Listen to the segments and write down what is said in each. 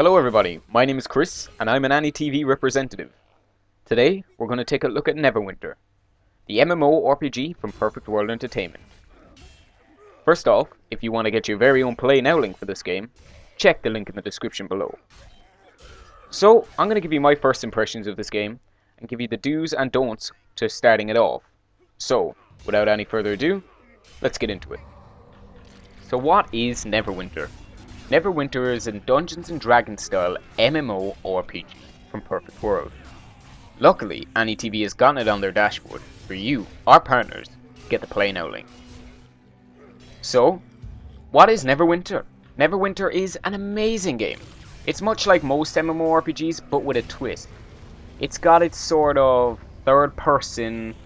Hello everybody, my name is Chris, and I'm an Annie AnyTV representative. Today, we're going to take a look at Neverwinter, the MMO RPG from Perfect World Entertainment. First off, if you want to get your very own Play Now link for this game, check the link in the description below. So, I'm going to give you my first impressions of this game, and give you the do's and don'ts to starting it off. So, without any further ado, let's get into it. So what is Neverwinter? Neverwinter is a Dungeons & Dragons style MMO RPG from Perfect World. Luckily, AnyTV has gotten it on their dashboard for you, our partners, get the play now link. So, what is Neverwinter? Neverwinter is an amazing game. It's much like most MMORPGs, but with a twist. It's got its sort of third person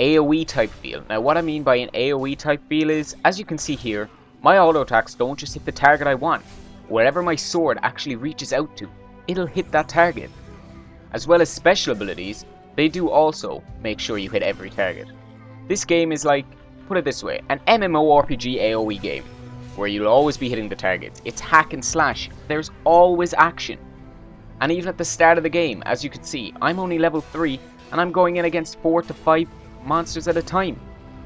AoE type feel. Now what I mean by an AoE type feel is, as you can see here, my auto attacks don't just hit the target I want. Wherever my sword actually reaches out to, it'll hit that target. As well as special abilities, they do also make sure you hit every target. This game is like, put it this way, an MMORPG AoE game, where you'll always be hitting the targets. It's hack and slash, there's always action. And even at the start of the game, as you can see, I'm only level 3, and I'm going in against 4 to 5 monsters at a time.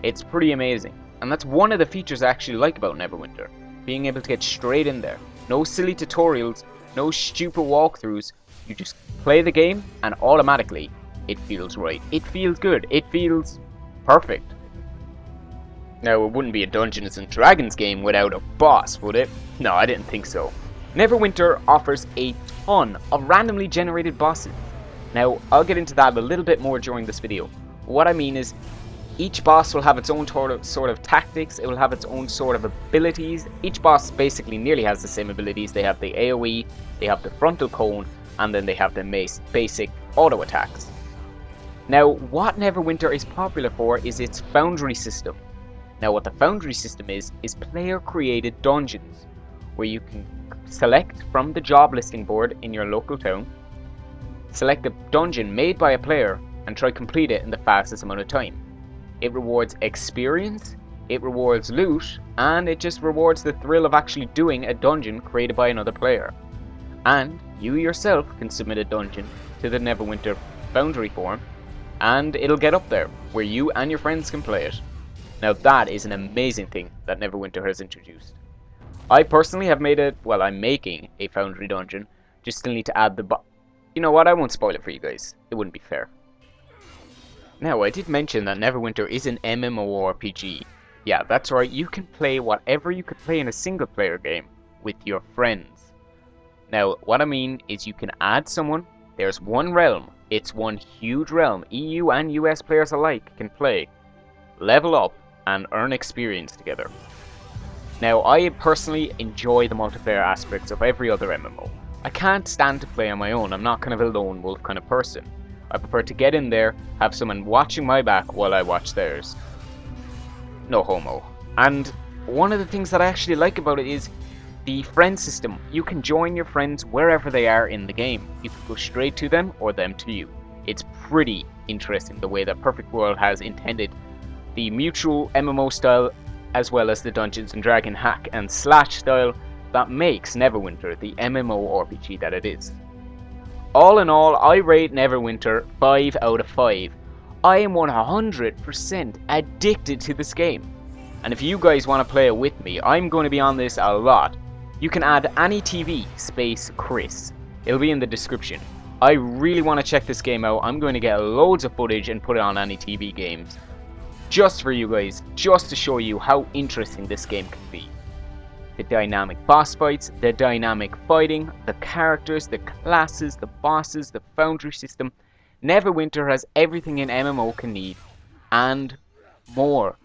It's pretty amazing. And that's one of the features I actually like about Neverwinter. Being able to get straight in there. No silly tutorials, no stupid walkthroughs. You just play the game and automatically it feels right. It feels good. It feels perfect. Now, it wouldn't be a Dungeons & Dragons game without a boss, would it? No, I didn't think so. Neverwinter offers a ton of randomly generated bosses. Now, I'll get into that a little bit more during this video. What I mean is, each boss will have its own sort of, tactics, it will have its own sort of abilities. Each boss basically nearly has the same abilities. They have the AoE, they have the frontal cone, and then they have the basic auto attacks. Now, what Neverwinter is popular for is its Foundry system. Now, what the Foundry system is, is player-created dungeons, where you can select from the job listing board in your local town, select a dungeon made by a player, and try complete it in the fastest amount of time. It rewards experience, it rewards loot, and it just rewards the thrill of actually doing a dungeon created by another player. And you yourself can submit a dungeon to the Neverwinter Foundry forum, and it'll get up there, where you and your friends can play it. Now that is an amazing thing that Neverwinter has introduced. I personally have made it, well I'm making a Foundry dungeon, just still need to add the You know what, I won't spoil it for you guys, it wouldn't be fair. Now, I did mention that Neverwinter is an MMORPG. Yeah, that's right, you can play whatever you could play in a single player game with your friends. Now, what I mean is you can add someone, there's one realm, it's one huge realm, EU and US players alike can play, level up, and earn experience together. Now, I personally enjoy the multiplayer aspects of every other MMO. I can't stand to play on my own, I'm not kind of a lone wolf kind of person. I prefer to get in there, have someone watching my back while I watch theirs. No homo. And one of the things that I actually like about it is the friend system. You can join your friends wherever they are in the game. You can go straight to them or them to you. It's pretty interesting the way that Perfect World has intended the mutual MMO style as well as the Dungeons and Dragon hack and slash style that makes Neverwinter the MMO RPG that it is. All in all, I rate Neverwinter 5 out of 5. I am 100% addicted to this game. And if you guys want to play it with me, I'm going to be on this a lot. You can add AnyTV space Chris. It'll be in the description. I really want to check this game out. I'm going to get loads of footage and put it on AnyTV games. Just for you guys, just to show you how interesting this game can be the dynamic boss fights, the dynamic fighting, the characters, the classes, the bosses, the foundry system. Neverwinter has everything an MMO can need, and more.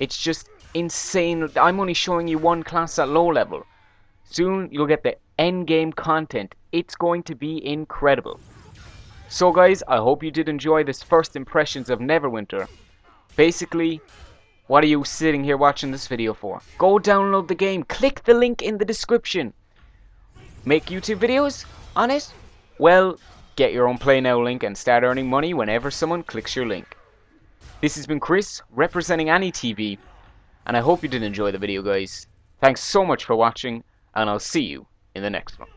It's just insane. I'm only showing you one class at low level. Soon you'll get the end game content. It's going to be incredible. So guys, I hope you did enjoy this first impressions of Neverwinter. Basically, what are you sitting here watching this video for? Go download the game. Click the link in the description. Make YouTube videos on it? Well, get your own Play Now link and start earning money whenever someone clicks your link. This has been Chris, representing AnyTV, and I hope you did enjoy the video, guys. Thanks so much for watching, and I'll see you in the next one.